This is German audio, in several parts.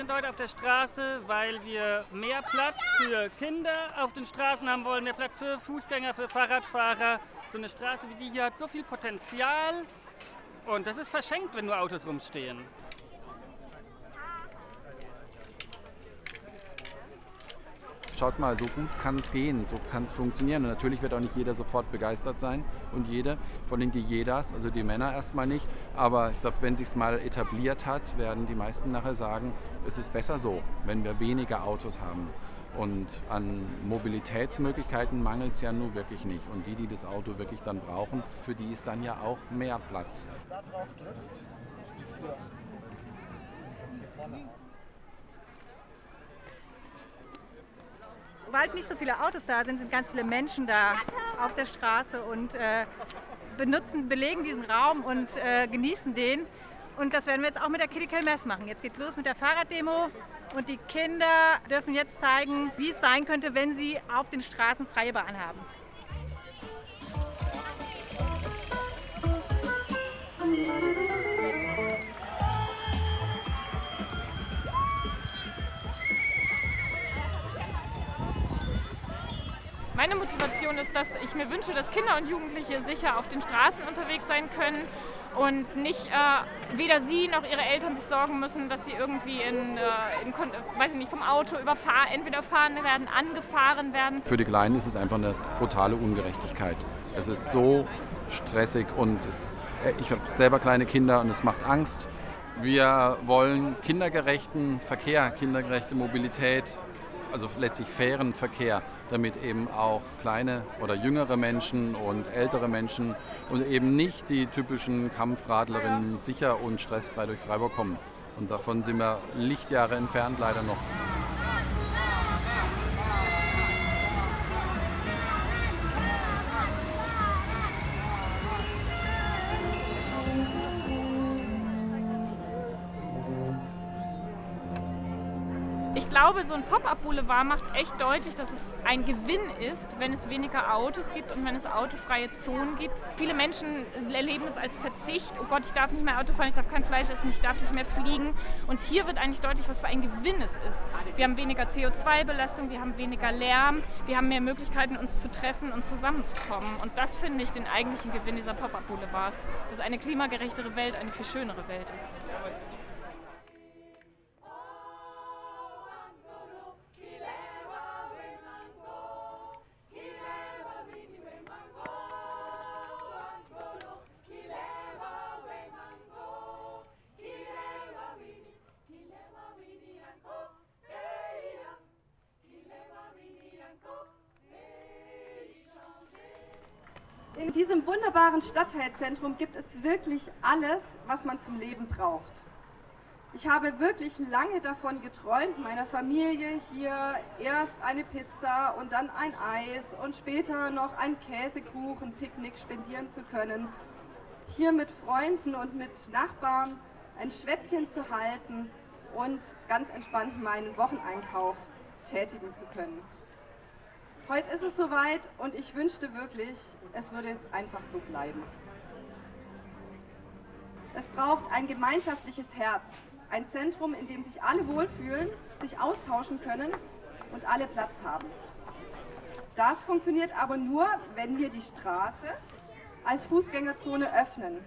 sind heute auf der Straße, weil wir mehr Platz für Kinder auf den Straßen haben wollen, mehr Platz für Fußgänger, für Fahrradfahrer. So eine Straße wie die hier hat so viel Potenzial und das ist verschenkt, wenn nur Autos rumstehen. Schaut mal, so gut kann es gehen, so kann es funktionieren. Und natürlich wird auch nicht jeder sofort begeistert sein und jede, vor allem die jedas, also die Männer erstmal nicht. Aber ich glaube, wenn sich es mal etabliert hat, werden die meisten nachher sagen, es ist besser so, wenn wir weniger Autos haben. Und an Mobilitätsmöglichkeiten mangelt es ja nun wirklich nicht. Und die, die das Auto wirklich dann brauchen, für die ist dann ja auch mehr Platz. Da drauf drückst, hier. Das hier vorne weil nicht so viele Autos da sind, sind ganz viele Menschen da auf der Straße und äh, benutzen, belegen diesen Raum und äh, genießen den. Und das werden wir jetzt auch mit der Kitty Mess machen. Jetzt geht los mit der Fahrraddemo und die Kinder dürfen jetzt zeigen, wie es sein könnte, wenn sie auf den Straßen freie Bahn haben. Meine Motivation ist, dass ich mir wünsche, dass Kinder und Jugendliche sicher auf den Straßen unterwegs sein können und nicht äh, weder sie noch ihre Eltern sich sorgen müssen, dass sie irgendwie in, äh, in weiß ich nicht, vom Auto überfahren, entweder fahren werden, angefahren werden. Für die Kleinen ist es einfach eine brutale Ungerechtigkeit. Es ist so stressig und es, äh, ich habe selber kleine Kinder und es macht Angst. Wir wollen kindergerechten Verkehr, kindergerechte Mobilität, also letztlich fairen Verkehr, damit eben auch kleine oder jüngere Menschen und ältere Menschen und eben nicht die typischen Kampfradlerinnen sicher und stressfrei durch Freiburg kommen. Und davon sind wir Lichtjahre entfernt leider noch. Glaube, so ein Pop-up-Boulevard macht echt deutlich, dass es ein Gewinn ist, wenn es weniger Autos gibt und wenn es autofreie Zonen gibt. Viele Menschen erleben es als Verzicht. Oh Gott, ich darf nicht mehr Auto fahren, ich darf kein Fleisch essen, ich darf nicht mehr fliegen. Und hier wird eigentlich deutlich, was für ein Gewinn es ist. Wir haben weniger CO2-Belastung, wir haben weniger Lärm, wir haben mehr Möglichkeiten, uns zu treffen und zusammenzukommen. Und das finde ich den eigentlichen Gewinn dieser Pop-up-Boulevards, dass eine klimagerechtere Welt eine viel schönere Welt ist. In diesem wunderbaren Stadtteilzentrum gibt es wirklich alles, was man zum Leben braucht. Ich habe wirklich lange davon geträumt, meiner Familie hier erst eine Pizza und dann ein Eis und später noch ein Käsekuchen-Picknick spendieren zu können. Hier mit Freunden und mit Nachbarn ein Schwätzchen zu halten und ganz entspannt meinen Wocheneinkauf tätigen zu können. Heute ist es soweit und ich wünschte wirklich, es würde jetzt einfach so bleiben. Es braucht ein gemeinschaftliches Herz, ein Zentrum, in dem sich alle wohlfühlen, sich austauschen können und alle Platz haben. Das funktioniert aber nur, wenn wir die Straße als Fußgängerzone öffnen.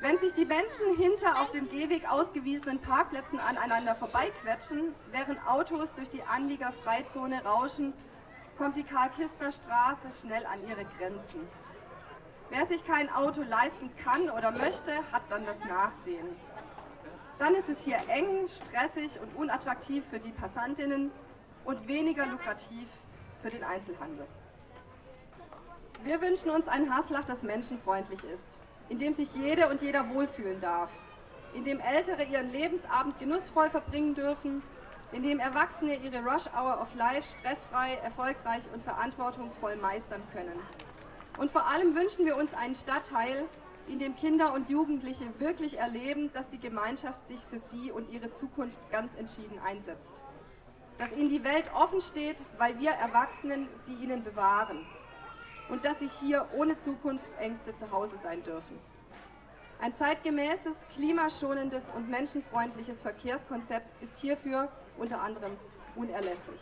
Wenn sich die Menschen hinter auf dem Gehweg ausgewiesenen Parkplätzen aneinander vorbeiquetschen, während Autos durch die Anliegerfreizone rauschen kommt die Karl-Kistner-Straße schnell an ihre Grenzen. Wer sich kein Auto leisten kann oder möchte, hat dann das Nachsehen. Dann ist es hier eng, stressig und unattraktiv für die Passantinnen und weniger lukrativ für den Einzelhandel. Wir wünschen uns ein Haslach, das menschenfreundlich ist, in dem sich jede und jeder wohlfühlen darf, in dem Ältere ihren Lebensabend genussvoll verbringen dürfen in dem Erwachsene ihre Rush Hour of Life stressfrei, erfolgreich und verantwortungsvoll meistern können. Und vor allem wünschen wir uns einen Stadtteil, in dem Kinder und Jugendliche wirklich erleben, dass die Gemeinschaft sich für sie und ihre Zukunft ganz entschieden einsetzt. Dass ihnen die Welt offen steht, weil wir Erwachsenen sie ihnen bewahren. Und dass sie hier ohne Zukunftsängste zu Hause sein dürfen. Ein zeitgemäßes, klimaschonendes und menschenfreundliches Verkehrskonzept ist hierfür unter anderem unerlässlich.